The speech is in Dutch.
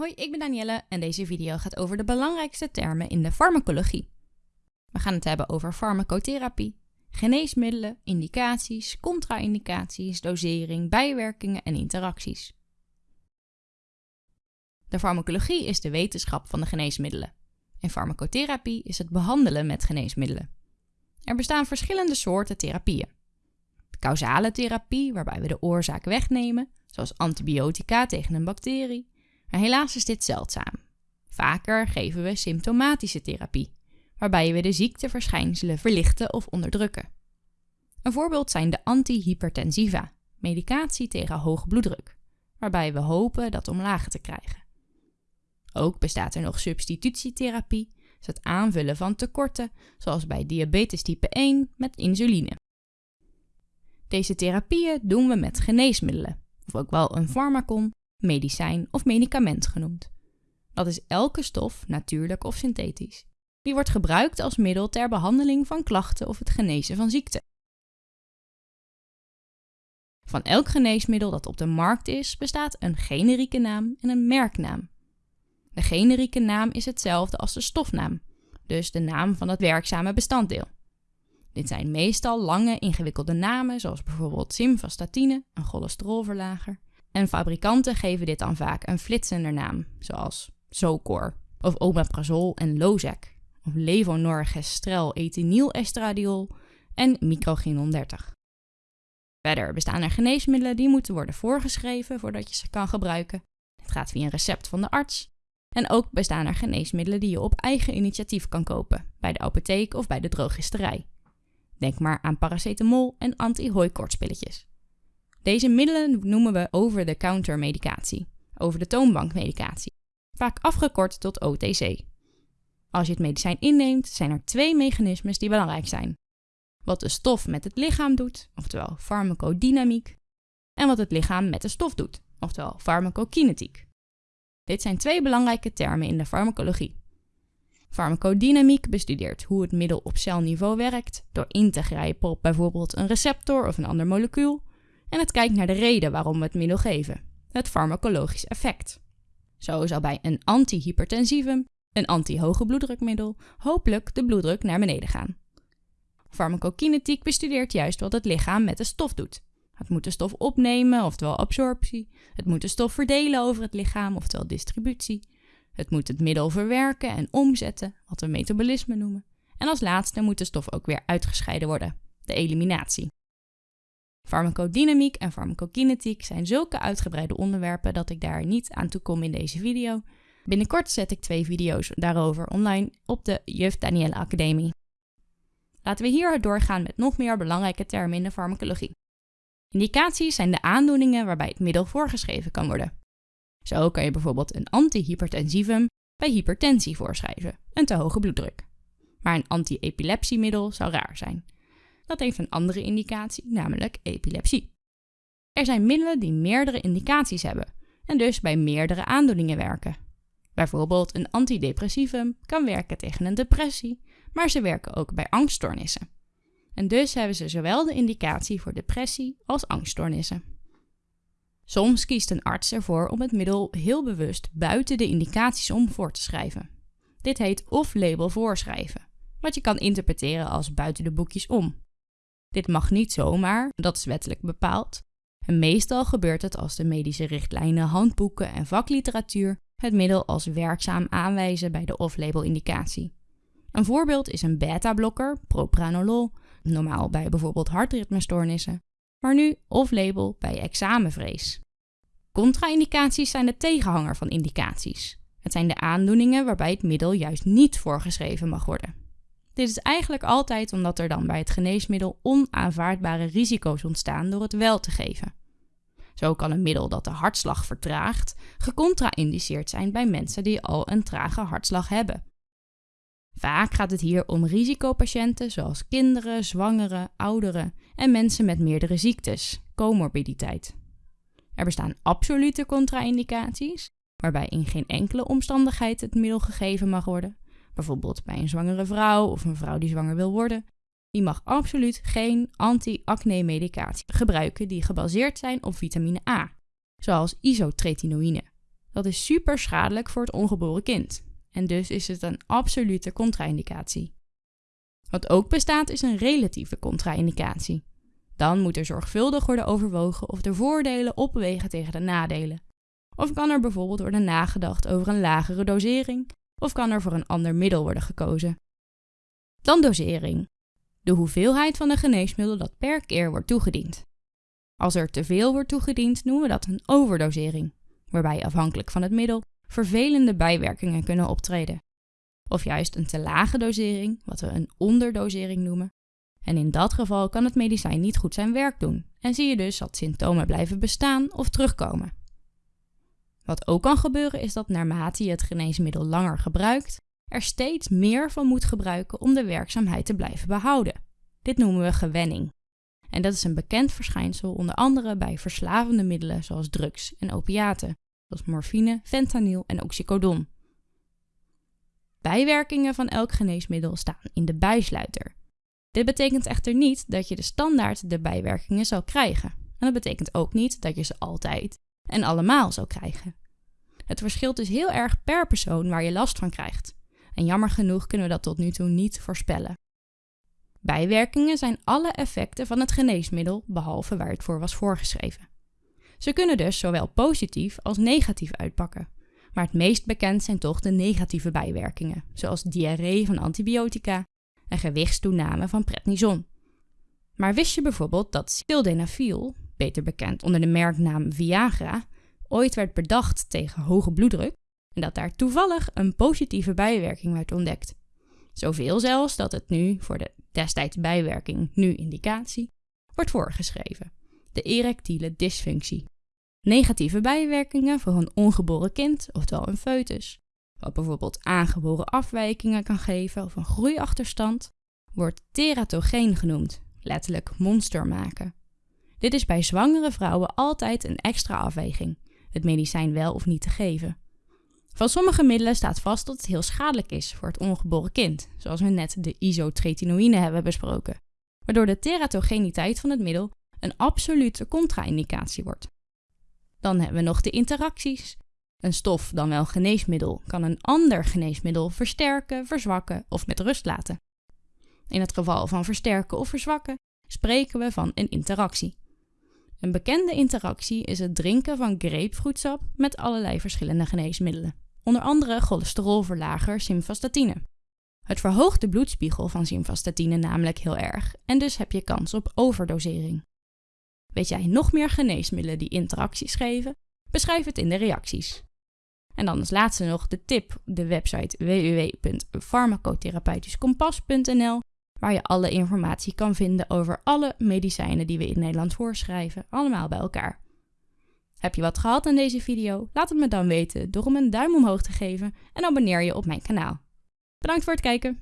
Hoi, ik ben Danielle en deze video gaat over de belangrijkste termen in de farmacologie. We gaan het hebben over farmacotherapie, geneesmiddelen, indicaties, contra-indicaties, dosering, bijwerkingen en interacties. De farmacologie is de wetenschap van de geneesmiddelen. En farmacotherapie is het behandelen met geneesmiddelen. Er bestaan verschillende soorten therapieën. Causale therapie, waarbij we de oorzaak wegnemen, zoals antibiotica tegen een bacterie, maar helaas is dit zeldzaam. Vaker geven we symptomatische therapie, waarbij we de ziekteverschijnselen verlichten of onderdrukken. Een voorbeeld zijn de antihypertensiva, medicatie tegen hoge bloeddruk, waarbij we hopen dat omlaag te krijgen. Ook bestaat er nog substitutietherapie, dus het aanvullen van tekorten, zoals bij diabetes type 1 met insuline. Deze therapieën doen we met geneesmiddelen, of ook wel een farmacon medicijn of medicament genoemd. Dat is elke stof, natuurlijk of synthetisch. Die wordt gebruikt als middel ter behandeling van klachten of het genezen van ziekte. Van elk geneesmiddel dat op de markt is, bestaat een generieke naam en een merknaam. De generieke naam is hetzelfde als de stofnaam, dus de naam van het werkzame bestanddeel. Dit zijn meestal lange, ingewikkelde namen, zoals bijvoorbeeld simvastatine, een cholesterolverlager, en fabrikanten geven dit dan vaak een flitsender naam, zoals Zocor, of omeprazol en Lozec, of levonorgestrel ethinylestradiol en microginon 30. Verder bestaan er geneesmiddelen die moeten worden voorgeschreven voordat je ze kan gebruiken. Het gaat via een recept van de arts. En ook bestaan er geneesmiddelen die je op eigen initiatief kan kopen, bij de apotheek of bij de drogisterij. Denk maar aan paracetamol en anti-hooikoortspilletjes. Deze middelen noemen we over-the-counter medicatie, over de toonbank medicatie, vaak afgekort tot OTC. Als je het medicijn inneemt, zijn er twee mechanismes die belangrijk zijn. Wat de stof met het lichaam doet, oftewel farmacodynamiek, en wat het lichaam met de stof doet, oftewel farmacokinetiek. Dit zijn twee belangrijke termen in de farmacologie. Farmacodynamiek bestudeert hoe het middel op celniveau werkt door in te grijpen op bijvoorbeeld een receptor of een ander molecuul en het kijkt naar de reden waarom we het middel geven, het farmacologisch effect. Zo zal bij een antihypertensivum, een anti-hoge bloeddrukmiddel, hopelijk de bloeddruk naar beneden gaan. Farmacokinetiek bestudeert juist wat het lichaam met de stof doet. Het moet de stof opnemen, oftewel absorptie. Het moet de stof verdelen over het lichaam, oftewel distributie. Het moet het middel verwerken en omzetten, wat we metabolisme noemen. En als laatste moet de stof ook weer uitgescheiden worden, de eliminatie. Farmacodynamiek en farmacokinetiek zijn zulke uitgebreide onderwerpen dat ik daar niet aan toe kom in deze video. Binnenkort zet ik twee video's daarover online op de Juf Danielle Academie. Laten we hier doorgaan met nog meer belangrijke termen in de farmacologie. Indicaties zijn de aandoeningen waarbij het middel voorgeschreven kan worden. Zo kan je bijvoorbeeld een antihypertensivum bij hypertensie voorschrijven, een te hoge bloeddruk. Maar een anti-epilepsiemiddel zou raar zijn. Dat heeft een andere indicatie, namelijk epilepsie. Er zijn middelen die meerdere indicaties hebben en dus bij meerdere aandoeningen werken. Bijvoorbeeld een antidepressivum kan werken tegen een depressie, maar ze werken ook bij angststoornissen. En dus hebben ze zowel de indicatie voor depressie als angststoornissen. Soms kiest een arts ervoor om het middel heel bewust buiten de indicaties om voor te schrijven. Dit heet off-label voorschrijven, wat je kan interpreteren als buiten de boekjes om. Dit mag niet zomaar, dat is wettelijk bepaald. En meestal gebeurt het als de medische richtlijnen, handboeken en vakliteratuur het middel als werkzaam aanwijzen bij de off-label indicatie. Een voorbeeld is een beta-blokker, propranolol, normaal bij bijvoorbeeld hartritmestoornissen, maar nu off-label bij examenvrees. Contra-indicaties zijn de tegenhanger van indicaties. Het zijn de aandoeningen waarbij het middel juist niet voorgeschreven mag worden. Dit is eigenlijk altijd omdat er dan bij het geneesmiddel onaanvaardbare risico's ontstaan door het wel te geven. Zo kan een middel dat de hartslag vertraagt gecontra-indiceerd zijn bij mensen die al een trage hartslag hebben. Vaak gaat het hier om risicopatiënten zoals kinderen, zwangeren, ouderen en mensen met meerdere ziektes, comorbiditeit. Er bestaan absolute contra-indicaties, waarbij in geen enkele omstandigheid het middel gegeven mag worden, bijvoorbeeld bij een zwangere vrouw of een vrouw die zwanger wil worden, die mag absoluut geen anti-acne medicatie gebruiken die gebaseerd zijn op vitamine A, zoals isotretinoïne. Dat is super schadelijk voor het ongeboren kind en dus is het een absolute contra-indicatie. Wat ook bestaat is een relatieve contra-indicatie. Dan moet er zorgvuldig worden overwogen of de voordelen opwegen tegen de nadelen. Of kan er bijvoorbeeld worden nagedacht over een lagere dosering, of kan er voor een ander middel worden gekozen. Dan dosering. De hoeveelheid van een geneesmiddel dat per keer wordt toegediend. Als er te veel wordt toegediend, noemen we dat een overdosering, waarbij afhankelijk van het middel vervelende bijwerkingen kunnen optreden. Of juist een te lage dosering, wat we een onderdosering noemen. En in dat geval kan het medicijn niet goed zijn werk doen en zie je dus dat symptomen blijven bestaan of terugkomen. Wat ook kan gebeuren is dat naarmate je het geneesmiddel langer gebruikt, er steeds meer van moet gebruiken om de werkzaamheid te blijven behouden. Dit noemen we gewenning. En dat is een bekend verschijnsel onder andere bij verslavende middelen zoals drugs en opiaten, zoals morfine, fentanyl en oxycodon. Bijwerkingen van elk geneesmiddel staan in de bijsluiter. Dit betekent echter niet dat je de standaard de bijwerkingen zal krijgen. En dat betekent ook niet dat je ze altijd en allemaal zal krijgen. Het verschilt dus heel erg per persoon waar je last van krijgt. En jammer genoeg kunnen we dat tot nu toe niet voorspellen. Bijwerkingen zijn alle effecten van het geneesmiddel behalve waar het voor was voorgeschreven. Ze kunnen dus zowel positief als negatief uitpakken. Maar het meest bekend zijn toch de negatieve bijwerkingen, zoals diarree van antibiotica en gewichtstoename van prednison. Maar wist je bijvoorbeeld dat sildenafil, beter bekend onder de merknaam Viagra, ooit werd bedacht tegen hoge bloeddruk en dat daar toevallig een positieve bijwerking werd ontdekt? Zoveel zelfs dat het nu voor de destijds bijwerking, nu indicatie, wordt voorgeschreven de erectiele dysfunctie. Negatieve bijwerkingen voor een ongeboren kind, oftewel een foetus, wat bijvoorbeeld aangeboren afwijkingen kan geven of een groeiachterstand, wordt teratogeen genoemd, letterlijk monster maken. Dit is bij zwangere vrouwen altijd een extra afweging, het medicijn wel of niet te geven. Van sommige middelen staat vast dat het heel schadelijk is voor het ongeboren kind, zoals we net de isotretinoïne hebben besproken, waardoor de teratogeniteit van het middel een absolute contra-indicatie wordt. Dan hebben we nog de interacties. Een stof, dan wel geneesmiddel, kan een ander geneesmiddel versterken, verzwakken of met rust laten. In het geval van versterken of verzwakken spreken we van een interactie. Een bekende interactie is het drinken van grapefruitsap met allerlei verschillende geneesmiddelen, onder andere cholesterolverlager simvastatine. Het verhoogt de bloedspiegel van simvastatine namelijk heel erg en dus heb je kans op overdosering. Weet jij nog meer geneesmiddelen die interacties geven? Beschrijf het in de reacties. En dan als laatste nog de tip, de website www.farmacotherapeutischkompas.nl, waar je alle informatie kan vinden over alle medicijnen die we in Nederland voorschrijven, allemaal bij elkaar. Heb je wat gehad aan deze video? Laat het me dan weten door hem een duim omhoog te geven en abonneer je op mijn kanaal. Bedankt voor het kijken!